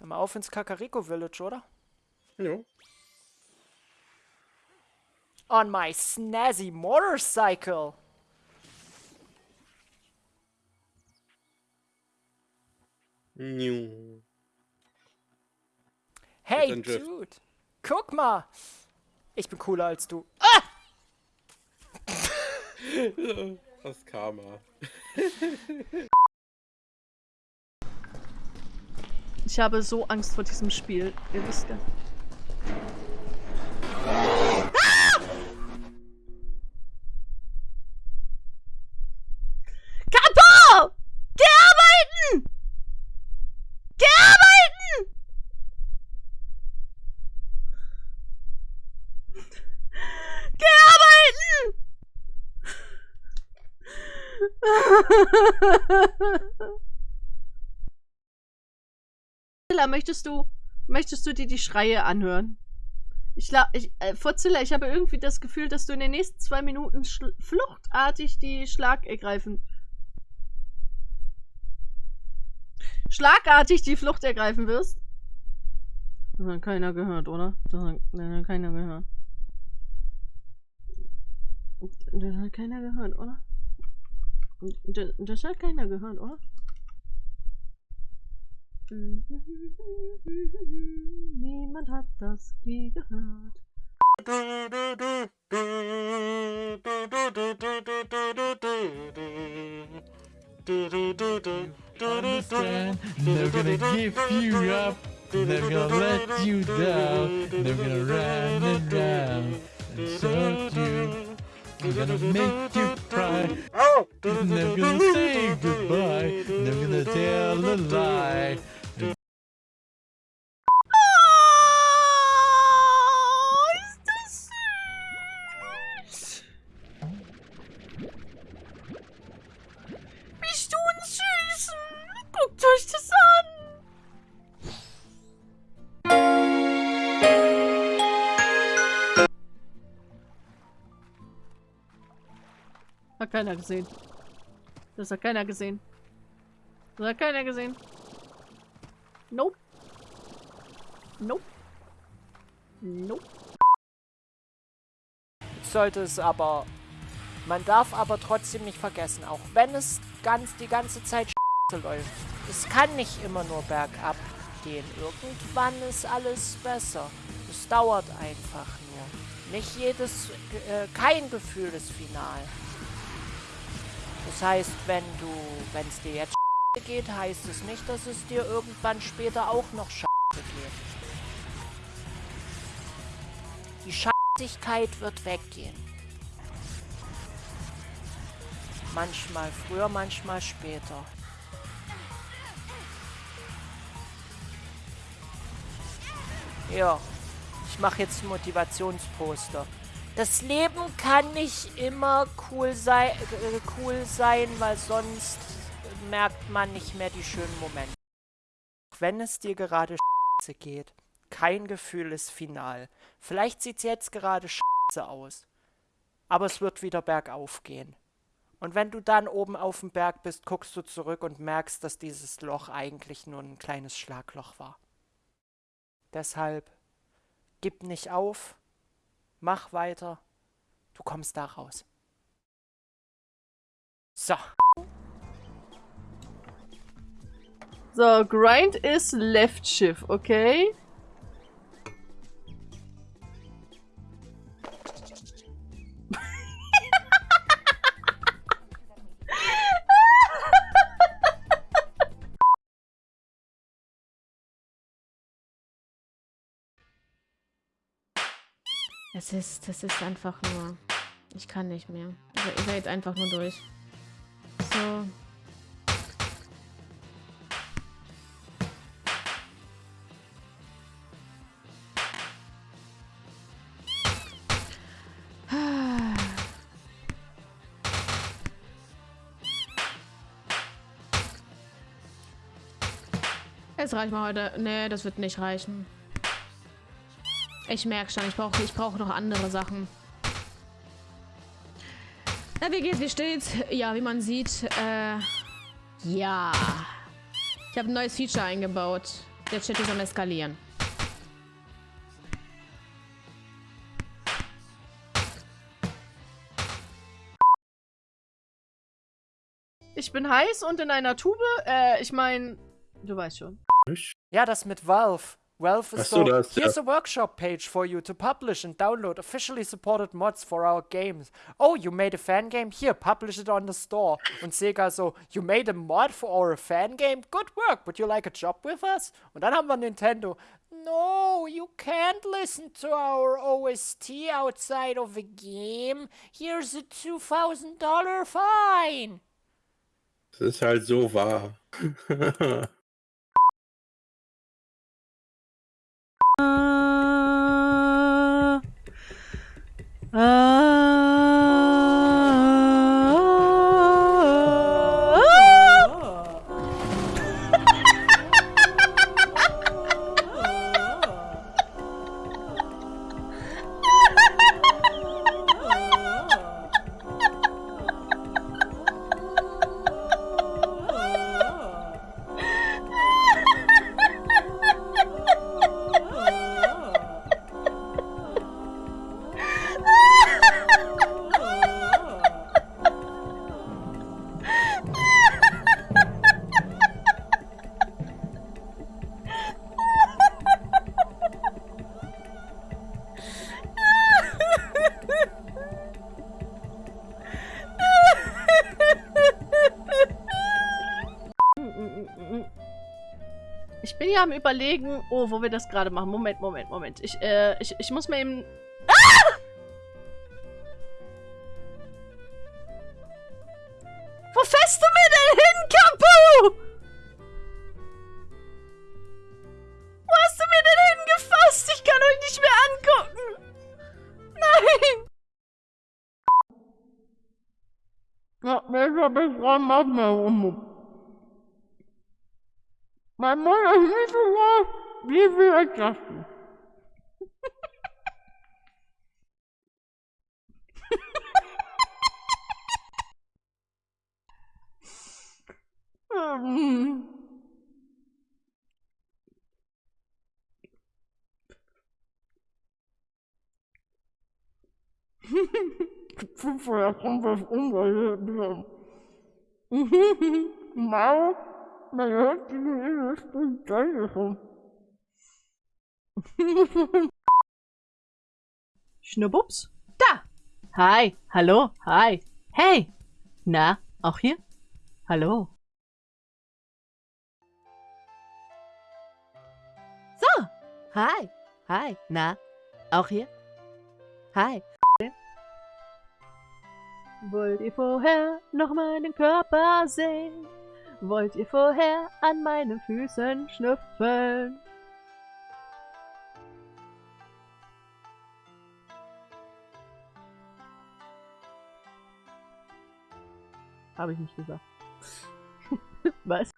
Dann mal auf ins Kakariko Village, oder? Jo. On my snazzy motorcycle. Nju. Hey. Dude. Guck mal. Ich bin cooler als du. Ah! Das Karma. Ich habe so Angst vor diesem Spiel. Ihr wisst ja. Geh arbeiten! Geh arbeiten! Geh! Fotzilla, möchtest du, möchtest du dir die Schreie anhören? Ich ich, äh, Fotzilla, ich habe irgendwie das Gefühl, dass du in den nächsten zwei Minuten fluchtartig die Schlag ergreifen. Schlagartig die Flucht ergreifen wirst. Das hat keiner gehört, oder? Das hat, das hat keiner gehört. Das hat keiner gehört, oder? Das, das hat keiner gehört, oder? Mm-hmm. Niemand hat das je gehört. Never gonna give you up, never gonna let you down, never gonna run and down and serve you. I'm gonna make you cry. Never gonna say goodbye. Never gonna tell a lie. Keiner gesehen. Das hat keiner gesehen. Das hat keiner gesehen. Nope. Nope. Nope. Sollte es aber. Man darf aber trotzdem nicht vergessen, auch wenn es ganz die ganze Zeit läuft. Es kann nicht immer nur bergab gehen. Irgendwann ist alles besser. Es dauert einfach nur. Nicht jedes, äh, kein Gefühl ist final. Das heißt, wenn du, wenn es dir jetzt geht, heißt es nicht, dass es dir irgendwann später auch noch geht. Die Scheißigkeit wird weggehen. Manchmal früher, manchmal später. Ja, ich mache jetzt Motivationsposter. Das Leben kann nicht immer cool, sei, äh, cool sein, weil sonst merkt man nicht mehr die schönen Momente. Wenn es dir gerade geht, kein Gefühl ist final. Vielleicht sieht es jetzt gerade aus, aber es wird wieder bergauf gehen. Und wenn du dann oben auf dem Berg bist, guckst du zurück und merkst, dass dieses Loch eigentlich nur ein kleines Schlagloch war. Deshalb gib nicht auf, mach weiter, du kommst da raus. So. So, Grind ist Left Shift, okay? Es ist, das ist einfach nur... Ich kann nicht mehr. Ich werde jetzt einfach nur durch. So. Jetzt reicht mal heute. Nee, das wird nicht reichen. Ich merke schon, ich brauche ich brauch noch andere Sachen. Na, wie geht's? Wie steht's? Ja, wie man sieht, äh, ja. Ich habe ein neues Feature eingebaut. Der Chat ist am Eskalieren. Ich bin heiß und in einer Tube. Äh, ich mein, du weißt schon. Ja, das mit Valve. Is so, so, da ist der- here's a workshop page for you to publish and download officially supported mods for our games. Oh, you made a fan game? Here, publish it on the store. Und Sega so, you made a mod for our fan game? Good work, would you like a job with us? Und dann haben wir Nintendo. No, you can't listen to our OST outside of a game. Here's a $2,000 fine. Das ist halt so wahr. Uh, uh. Ich bin ja am überlegen, oh, wo wir das gerade machen. Moment, Moment, Moment. Ich, äh, ich, ich muss mir eben... Ah! Wo fährst du mir denn hin, Kapu? Wo hast du mir denn hingefasst? Ich kann euch nicht mehr angucken. Nein. Ja, welcher Beschreibung machen wir um? Mein Mutter hieß sogar, wie viel das? Vorher kommt das ungehebt. Mau. Man hört die Geräusche Telefon. Schnurbups? Da! Hi, hallo, hi. Hey! Na, auch hier? Hallo. So! Hi, hi, na, auch hier? Hi. Wollt ihr vorher noch meinen Körper sehen? Wollt ihr vorher an meinen Füßen schnüffeln? Habe ich nicht gesagt. Was?